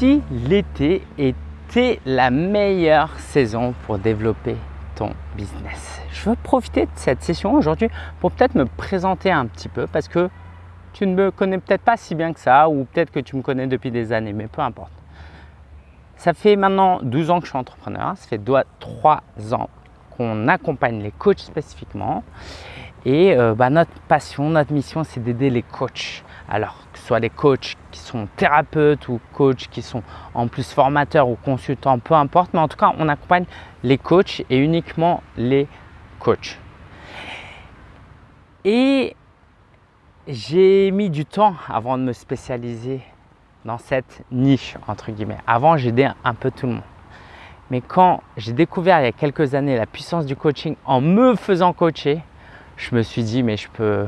si l'été était la meilleure saison pour développer ton business Je veux profiter de cette session aujourd'hui pour peut-être me présenter un petit peu parce que tu ne me connais peut-être pas si bien que ça ou peut-être que tu me connais depuis des années, mais peu importe. Ça fait maintenant 12 ans que je suis entrepreneur, ça fait 3 ans qu'on accompagne les coachs spécifiquement et euh, bah, notre passion, notre mission, c'est d'aider les coachs. Alors, que ce soit les coachs qui sont thérapeutes ou coachs qui sont en plus formateurs ou consultants, peu importe. Mais en tout cas, on accompagne les coachs et uniquement les coachs. Et j'ai mis du temps avant de me spécialiser dans cette niche, entre guillemets. Avant, j'aidais un peu tout le monde. Mais quand j'ai découvert il y a quelques années la puissance du coaching en me faisant coacher, je me suis dit, mais je peux,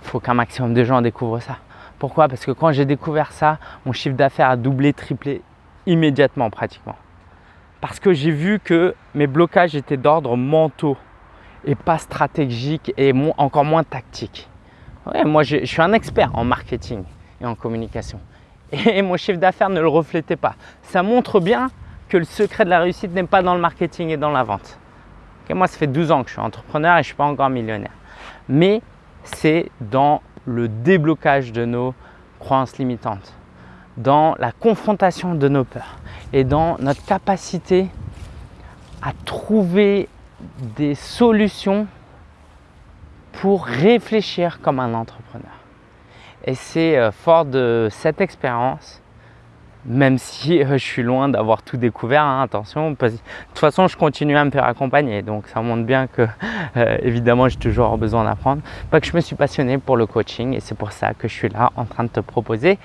faut qu'un maximum de gens découvrent ça. Pourquoi? Parce que quand j'ai découvert ça, mon chiffre d'affaires a doublé, triplé immédiatement pratiquement. Parce que j'ai vu que mes blocages étaient d'ordre mentaux et pas stratégiques et encore moins tactiques. moi, je, suis un expert en marketing et en communication. Et mon chiffre d'affaires ne le reflétait pas. Ça montre bien que le secret de la réussite n'est pas dans le marketing et dans la vente. moi, ça fait 12 ans que je suis entrepreneur et je ne suis pas encore millionnaire. Mais c'est dans le déblocage de nos croyances limitantes, dans la confrontation de nos peurs et dans notre capacité à trouver des solutions pour réfléchir comme un entrepreneur. Et c'est euh, fort de cette expérience même si euh, je suis loin d'avoir tout découvert, hein, attention, de toute façon je continue à me faire accompagner, donc ça montre bien que euh, évidemment j'ai toujours besoin d'apprendre, pas je me suis passionné pour le coaching et c'est pour ça que je suis là en train de te proposer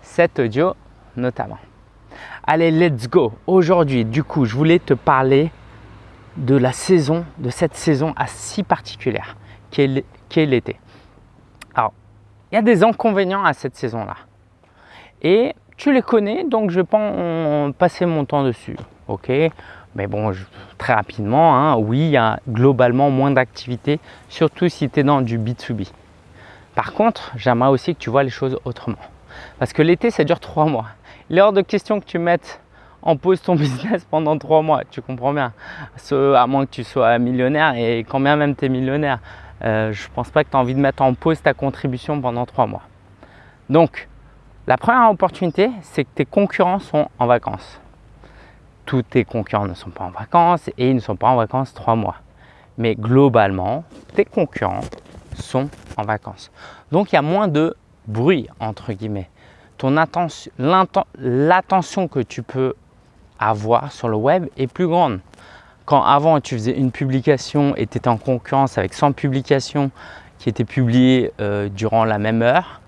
cet audio notamment. Allez, let's go Aujourd'hui, du coup, je voulais te parler de la saison, de cette saison assez particulière qui est l'été. Alors, il y a des inconvénients à cette saison-là. Et tu les connais, donc je vais pas passer mon temps dessus. Ok? Mais bon, très rapidement, hein, oui, il y a globalement moins d'activité, surtout si tu es dans du B2B. Par contre, j'aimerais aussi que tu vois les choses autrement. Parce que l'été, ça dure trois mois. Il est hors de question que tu mettes en pause ton business pendant trois mois, tu comprends bien. à moins que tu sois millionnaire et quand bien même tu es millionnaire, euh, je ne pense pas que tu as envie de mettre en pause ta contribution pendant trois mois. Donc, la première opportunité, c'est que tes concurrents sont en vacances. Tous tes concurrents ne sont pas en vacances et ils ne sont pas en vacances trois mois. Mais globalement, tes concurrents sont en vacances. Donc, il y a moins de bruit, entre guillemets. L'attention que tu peux avoir sur le web est plus grande. Quand avant, tu faisais une publication et tu étais en concurrence avec 100 publications qui étaient publiées euh, durant la même heure,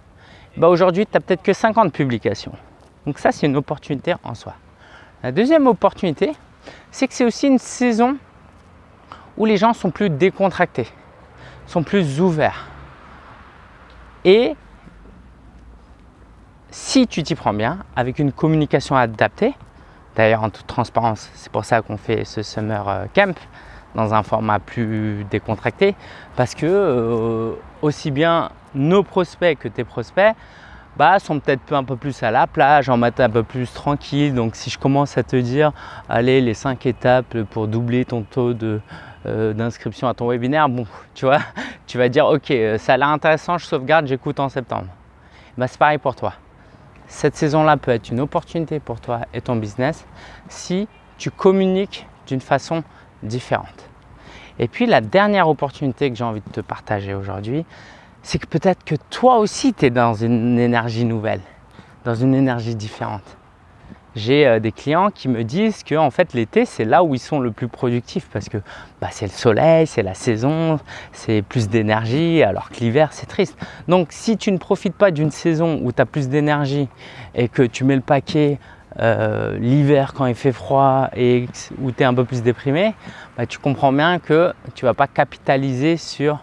bah aujourd'hui, tu n'as peut-être que 50 publications. Donc ça, c'est une opportunité en soi. La deuxième opportunité, c'est que c'est aussi une saison où les gens sont plus décontractés, sont plus ouverts. Et si tu t'y prends bien, avec une communication adaptée, d'ailleurs en toute transparence, c'est pour ça qu'on fait ce Summer euh, Camp dans un format plus décontracté, parce que euh, aussi bien nos prospects que tes prospects bah, sont peut-être un peu plus à la plage, en matin un peu plus tranquille. Donc si je commence à te dire, allez, les cinq étapes pour doubler ton taux euh, d'inscription à ton webinaire, bon, tu vois, tu vas dire, ok, euh, ça a l'air intéressant, je sauvegarde, j'écoute en septembre. Bah, c'est pareil pour toi. Cette saison-là peut être une opportunité pour toi et ton business si tu communiques d'une façon différente. Et puis la dernière opportunité que j'ai envie de te partager aujourd'hui, c'est que peut-être que toi aussi tu es dans une énergie nouvelle, dans une énergie différente. J'ai euh, des clients qui me disent que en fait l'été c'est là où ils sont le plus productifs parce que bah, c'est le soleil, c'est la saison, c'est plus d'énergie alors que l'hiver c'est triste. Donc si tu ne profites pas d'une saison où tu as plus d'énergie et que tu mets le paquet euh, l'hiver quand il fait froid et où tu es un peu plus déprimé, bah, tu comprends bien que tu vas pas capitaliser sur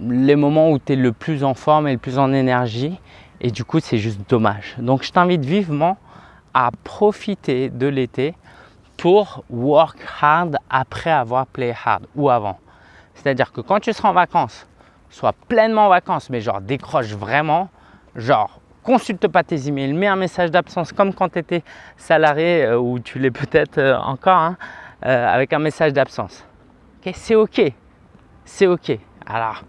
les moments où tu es le plus en forme et le plus en énergie et du coup c'est juste dommage. Donc je t'invite vivement à profiter de l'été pour work hard après avoir play hard ou avant. C'est-à-dire que quand tu seras en vacances, sois pleinement en vacances mais genre décroche vraiment, genre consulte pas tes emails, mets un message d'absence comme quand tu étais salarié euh, ou tu l'es peut-être euh, encore hein, avec un message d'absence. c'est ok, c'est ok. Alors,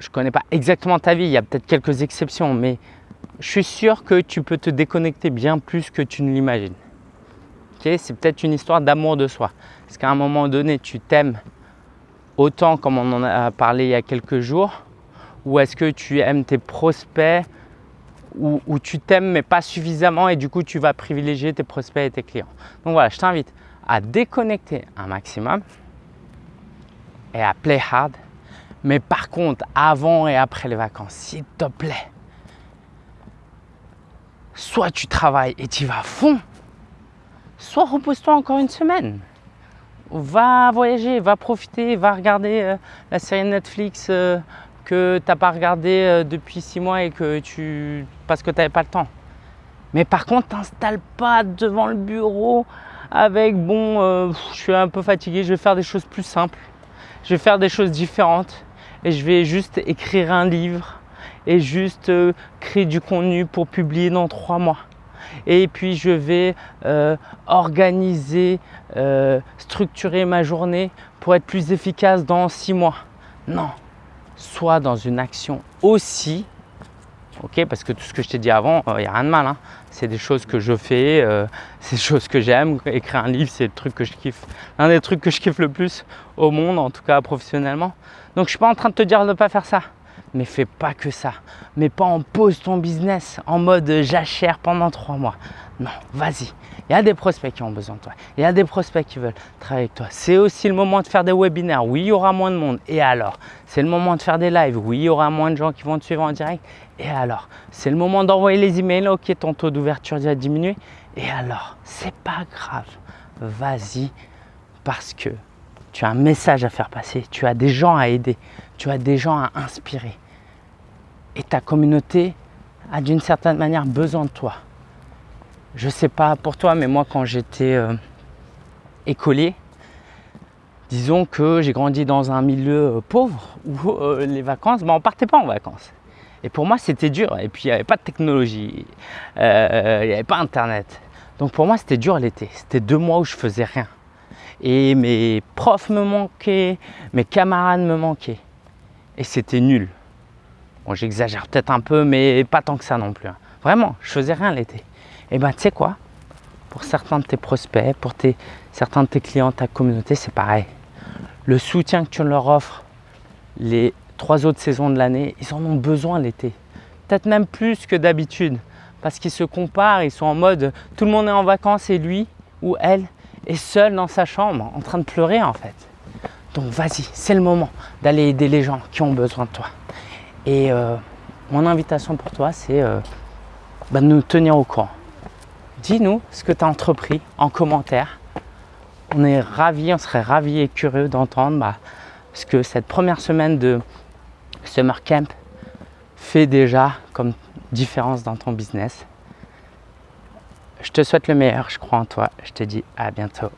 je ne connais pas exactement ta vie, il y a peut-être quelques exceptions, mais je suis sûr que tu peux te déconnecter bien plus que tu ne l'imagines. c'est peut-être une histoire d'amour de soi. Parce qu'à un moment donné, tu t'aimes autant comme on en a parlé il y a quelques jours ou est-ce que tu aimes tes prospects ou, tu t'aimes mais pas suffisamment et du coup tu vas privilégier tes prospects et tes clients. Donc voilà, je t'invite à déconnecter un maximum et à play hard. Mais par contre, avant et après les vacances, s'il te plaît, soit tu travailles et tu vas à fond, soit repose-toi encore une semaine. Va voyager, va profiter, va regarder euh, la série Netflix euh, que tu n'as pas regardé euh, depuis six mois et que tu parce que tu n'avais pas le temps. Mais par contre, t'installes pas devant le bureau avec bon, je suis un peu fatigué, je vais faire des choses plus simples, je vais faire des choses différentes et je vais juste écrire un livre et juste euh, créer du contenu pour publier dans trois mois. Et puis je vais euh, organiser, euh, structurer ma journée pour être plus efficace dans six mois. Non, soit dans une action aussi, ok Parce que tout ce que je t'ai dit avant, il n'y a rien de mal. Hein. C'est des choses que je fais, c'est des choses que j'aime. Écrire un livre, c'est le truc que je kiffe, l'un des trucs que je kiffe le plus au monde, en tout cas professionnellement. Donc je ne suis pas en train de te dire de ne pas faire ça mais fais pas que ça. Mais pas en pause ton business en mode jachère pendant trois mois. Non, vas-y. Il y a des prospects qui ont besoin de toi. Il y a des prospects qui veulent travailler avec toi. C'est aussi le moment de faire des webinaires. Oui, il y aura moins de monde. Et alors? C'est le moment de faire des lives. Oui, il y aura moins de gens qui vont te suivre en direct. Et alors? C'est le moment d'envoyer les emails. Ok, ton taux d'ouverture va diminuer. Et alors? C'est pas grave. Vas-y parce que tu as un message à faire passer, tu as des gens à aider, tu as des gens à inspirer. Et ta communauté a d'une certaine manière besoin de toi. Je ne sais pas pour toi, mais moi quand j'étais euh, écolier, disons que j'ai grandi dans un milieu euh, pauvre où euh, les vacances, ben, on ne partait pas en vacances. Et pour moi, c'était dur. Et puis, il n'y avait pas de technologie, il n'y avait pas Internet. Donc pour moi, c'était dur l'été. C'était deux mois où je faisais rien et mes profs me manquaient, mes camarades me manquaient. Et c'était nul. Bon, j'exagère peut-être un peu, mais pas tant que ça non plus. Hein. Vraiment, je faisais rien l'été. Et ben, tu sais quoi? Pour certains de tes prospects, pour tes, certains de tes clients, ta communauté, c'est pareil. Le soutien que tu leur offres les trois autres saisons de l'année, ils en ont besoin l'été. Peut-être même plus que d'habitude. Parce qu'ils se comparent, ils sont en mode tout le monde est en vacances et lui ou elle, est seul dans sa chambre en train de pleurer en fait. Donc vas-y, c'est le moment d'aller aider les gens qui ont besoin de toi. Et euh, mon invitation pour toi, c'est euh, bah, de nous tenir au courant. Dis-nous ce que tu as entrepris en commentaire. On est ravis, on serait ravis et curieux d'entendre bah, ce que cette première semaine de Summer Camp fait déjà comme différence dans ton business. Je te souhaite le meilleur, je crois en toi. Je te dis à bientôt.